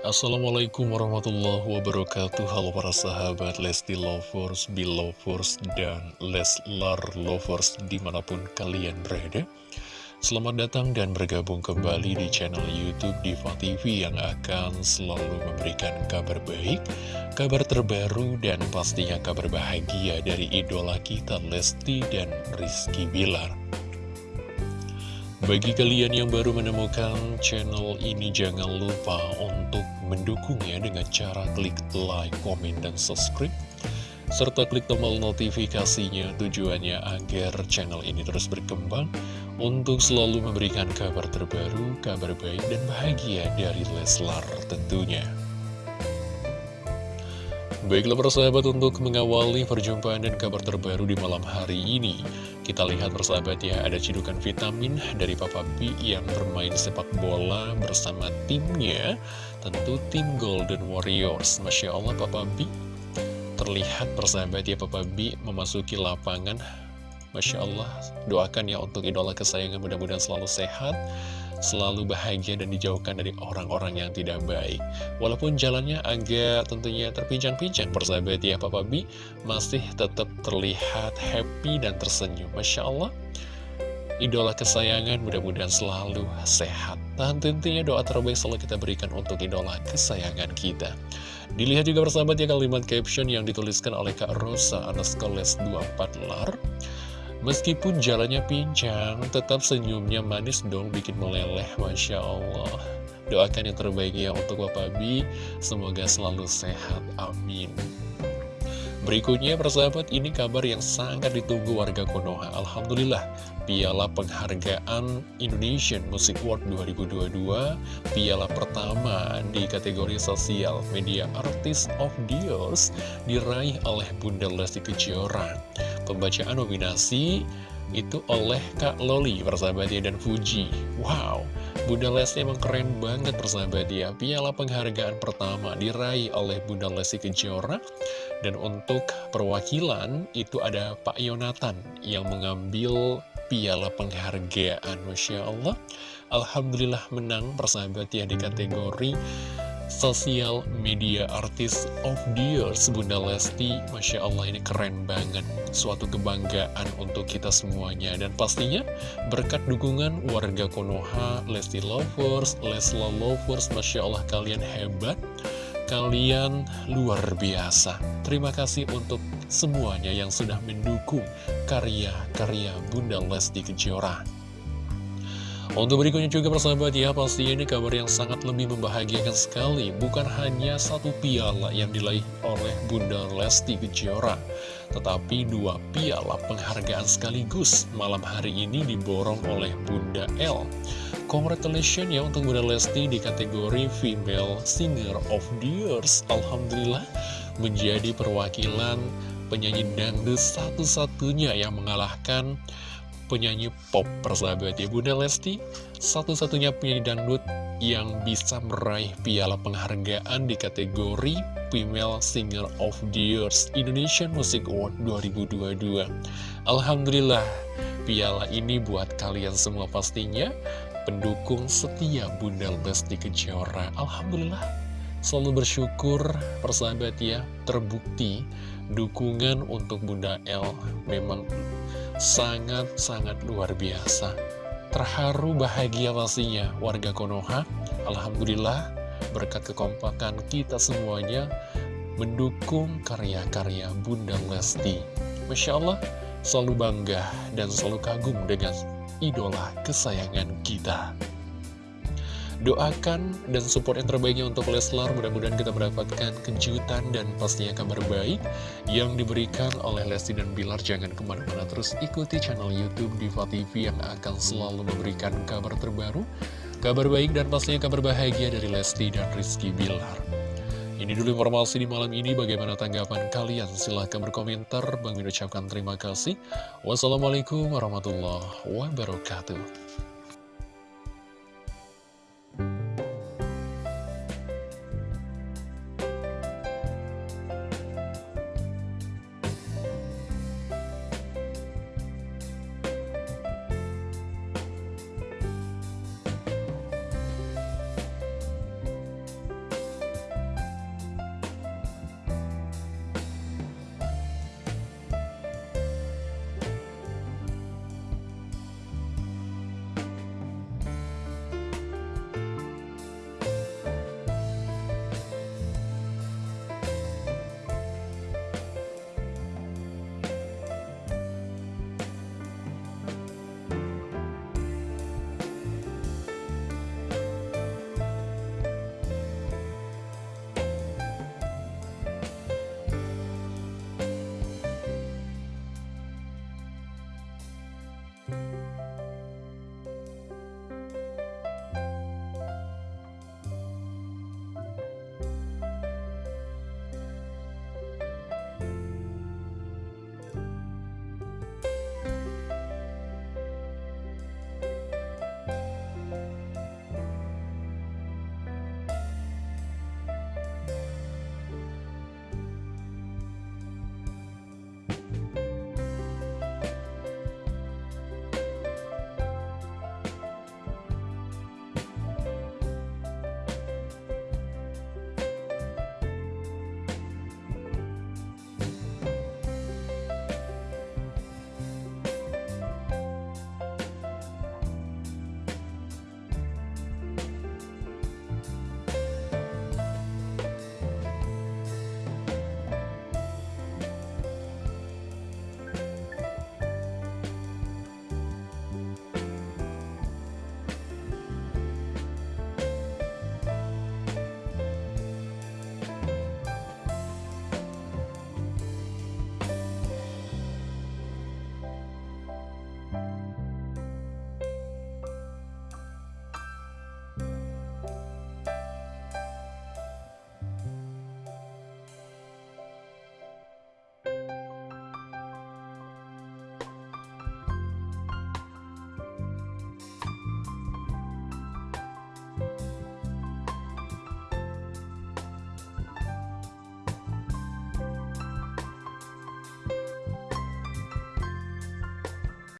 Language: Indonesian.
Assalamualaikum warahmatullahi wabarakatuh. Halo para sahabat Lesti Lovers, Belovers, dan Leslar Lovers di mana pun kalian berada. Selamat datang dan bergabung kembali di channel Youtube Diva TV yang akan selalu memberikan kabar baik Kabar terbaru dan pastinya kabar bahagia dari idola kita Lesti dan Rizky Bilar. Bagi kalian yang baru menemukan channel ini, jangan lupa untuk mendukungnya dengan cara klik like, komen, dan subscribe. Serta klik tombol notifikasinya tujuannya agar channel ini terus berkembang untuk selalu memberikan kabar terbaru, kabar baik, dan bahagia dari Leslar tentunya. Baiklah persahabat untuk mengawali perjumpaan dan kabar terbaru di malam hari ini Kita lihat persahabat ya ada cedukan vitamin dari Papa B yang bermain sepak bola bersama timnya Tentu tim Golden Warriors Masya Allah Papa B Terlihat persahabat ya Papa B memasuki lapangan Masya Allah doakan ya untuk idola kesayangan mudah-mudahan selalu sehat selalu bahagia dan dijauhkan dari orang-orang yang tidak baik. Walaupun jalannya agak tentunya terpincang-pincang, persahabat ya Papa B masih tetap terlihat happy dan tersenyum. Masya Allah, idola kesayangan mudah-mudahan selalu sehat. Dan tentunya doa terbaik selalu kita berikan untuk idola kesayangan kita. Dilihat juga persahabat ya kalimat caption yang dituliskan oleh Kak Rosa anas kelas 24 lar. Meskipun jalannya pincang, tetap senyumnya manis dong bikin meleleh, Masya Allah. Doakan yang terbaik ya untuk Bapak Bi, semoga selalu sehat, amin. Berikutnya persahabat ini kabar yang sangat ditunggu warga Konoha. Alhamdulillah Piala Penghargaan Indonesian Music Award 2022 Piala pertama di kategori sosial media artis of years Diraih oleh Bunda Lesti Kejora. Pembacaan nominasi itu oleh Kak Loli persahabat ya dan Fuji. Wow, Bunda Lesti emang keren banget persahabat ya. Piala penghargaan pertama diraih oleh Bunda Lesti Kejora. Dan untuk perwakilan itu ada Pak Yonatan yang mengambil piala penghargaan. Masya Allah. Alhamdulillah menang persahabat ya di kategori Sosial Media Artist of the Year Bunda Lesti. Masya Allah ini keren banget. Suatu kebanggaan untuk kita semuanya. Dan pastinya berkat dukungan warga Konoha Lesti Lovers, Lesla Lovers Masya Allah kalian hebat. Kalian luar biasa. Terima kasih untuk semuanya yang sudah mendukung karya-karya Bunda Lesti Kejora untuk berikutnya juga persahabat ya, pasti ini kabar yang sangat lebih membahagiakan sekali. Bukan hanya satu piala yang diraih oleh Bunda Lesti Kejora, tetapi dua piala penghargaan sekaligus malam hari ini diborong oleh Bunda L. Congratulations ya untuk Bunda Lesti di kategori Female Singer of the Years. Alhamdulillah menjadi perwakilan penyanyi dangdut satu-satunya yang mengalahkan penyanyi pop persahabat ya. Bunda Lesti satu-satunya penyanyi dangdut yang bisa meraih piala penghargaan di kategori Female Singer of the Years Indonesian Music Award 2022 Alhamdulillah piala ini buat kalian semua pastinya. Pendukung setia Bunda Lesti Kejora. Alhamdulillah selalu bersyukur persahabat ya. Terbukti dukungan untuk Bunda L memang sangat-sangat luar biasa. Terharu bahagia pastinya warga Konoha. Alhamdulillah berkat kekompakan kita semuanya mendukung karya-karya Bunda Lesti. Masya Allah, selalu bangga dan selalu kagum dengan idola kesayangan kita. Doakan dan support yang terbaiknya untuk Leslar Mudah-mudahan kita mendapatkan kejutan dan pastinya kabar baik Yang diberikan oleh Lesti dan Bilar Jangan ke mana-mana terus ikuti channel Youtube Diva TV Yang akan selalu memberikan kabar terbaru Kabar baik dan pastinya kabar bahagia dari Lesti dan Rizky Bilar ini dulu informasi di malam ini, bagaimana tanggapan kalian? Silahkan berkomentar, Bang Min ucapkan terima kasih. Wassalamualaikum warahmatullahi wabarakatuh. Ya.